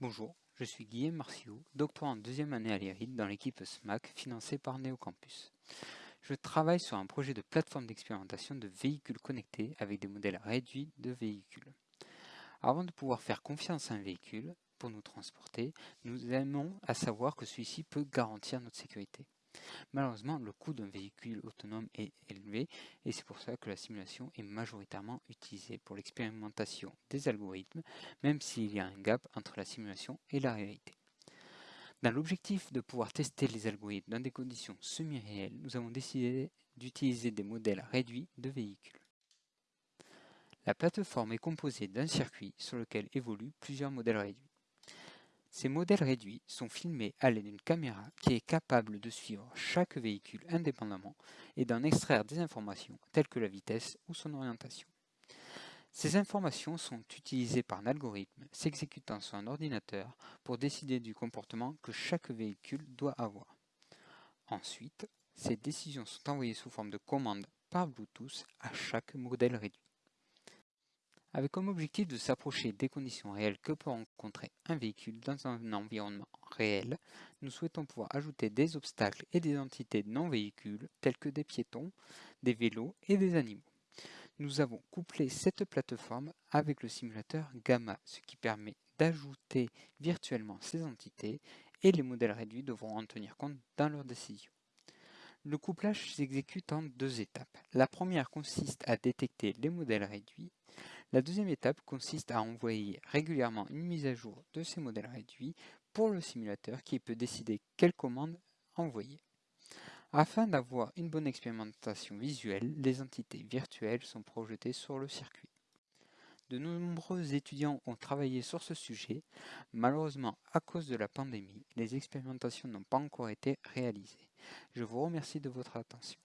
Bonjour, je suis Guillaume Marciot, doctorant en deuxième année à l'IRID dans l'équipe SMAC financée par Neocampus. Je travaille sur un projet de plateforme d'expérimentation de véhicules connectés avec des modèles réduits de véhicules. Avant de pouvoir faire confiance à un véhicule pour nous transporter, nous aimons à savoir que celui-ci peut garantir notre sécurité. Malheureusement, le coût d'un véhicule autonome est élevé et c'est pour ça que la simulation est majoritairement utilisée pour l'expérimentation des algorithmes, même s'il y a un gap entre la simulation et la réalité. Dans l'objectif de pouvoir tester les algorithmes dans des conditions semi-réelles, nous avons décidé d'utiliser des modèles réduits de véhicules. La plateforme est composée d'un circuit sur lequel évoluent plusieurs modèles réduits. Ces modèles réduits sont filmés à l'aide d'une caméra qui est capable de suivre chaque véhicule indépendamment et d'en extraire des informations telles que la vitesse ou son orientation. Ces informations sont utilisées par un algorithme s'exécutant sur un ordinateur pour décider du comportement que chaque véhicule doit avoir. Ensuite, ces décisions sont envoyées sous forme de commandes par Bluetooth à chaque modèle réduit avec comme objectif de s'approcher des conditions réelles que peut rencontrer un véhicule dans un environnement réel, nous souhaitons pouvoir ajouter des obstacles et des entités non véhicules tels que des piétons, des vélos et des animaux. Nous avons couplé cette plateforme avec le simulateur Gamma, ce qui permet d'ajouter virtuellement ces entités et les modèles réduits devront en tenir compte dans leurs décisions. Le couplage s'exécute en deux étapes. La première consiste à détecter les modèles réduits. La deuxième étape consiste à envoyer régulièrement une mise à jour de ces modèles réduits pour le simulateur qui peut décider quelle commande envoyer. Afin d'avoir une bonne expérimentation visuelle, les entités virtuelles sont projetées sur le circuit. De nombreux étudiants ont travaillé sur ce sujet. Malheureusement, à cause de la pandémie, les expérimentations n'ont pas encore été réalisées. Je vous remercie de votre attention.